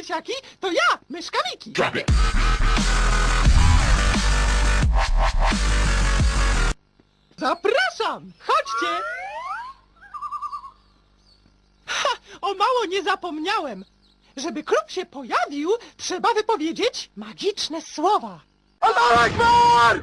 dzieciaki, to ja, myszka Miki. Zapraszam, chodźcie. Ha, o mało nie zapomniałem. Żeby klub się pojawił, trzeba wypowiedzieć magiczne słowa. Allah Akbar!